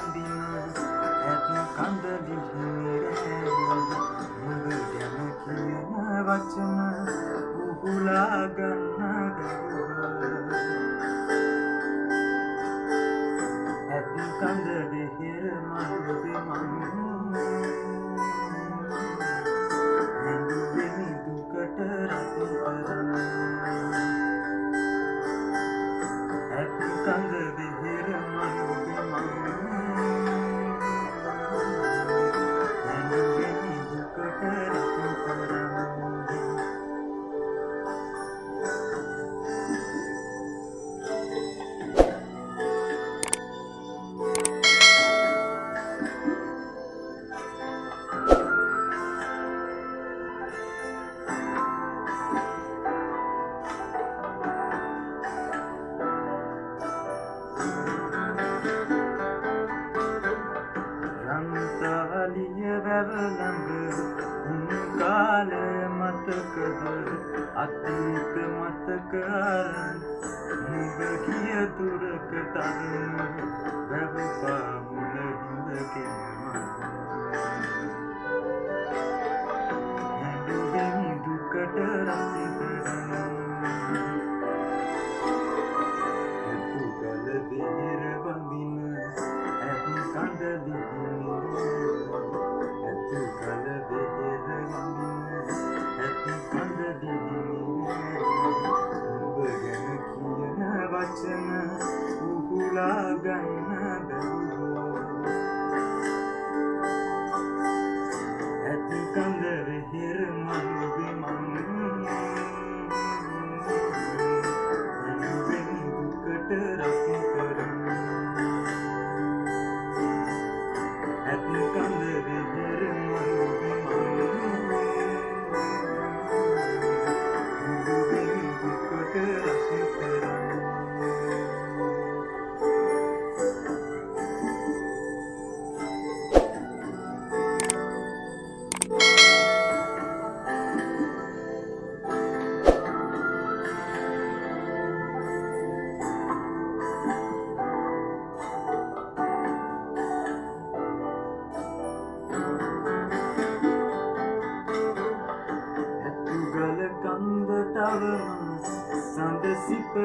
අඳින්න ඇත්න කඳ දිහිරැවුද මුද ගැන කියන වචන උහුලා ගන්න බැරුව ඇත්න කඳ දිහිර මහුදේ මන්න ඇඳුවෙමි දුකට රතු කරන්න ඇත්න කඳ මතකද අතීත මතකාරන් නුබ කිය තුරක තරුණ වැවපා මුලහිඳකෙනම හැඩුවෙමි දුකට රසිකරන ඇතු කල දෙහිර බඳින ඇති කඳ ඇතු වචන උහුලා ගන්න බැරුව ඇති කඳ වෙහෙර මනුවේ මං ඇනුවෙන් දුකට රසි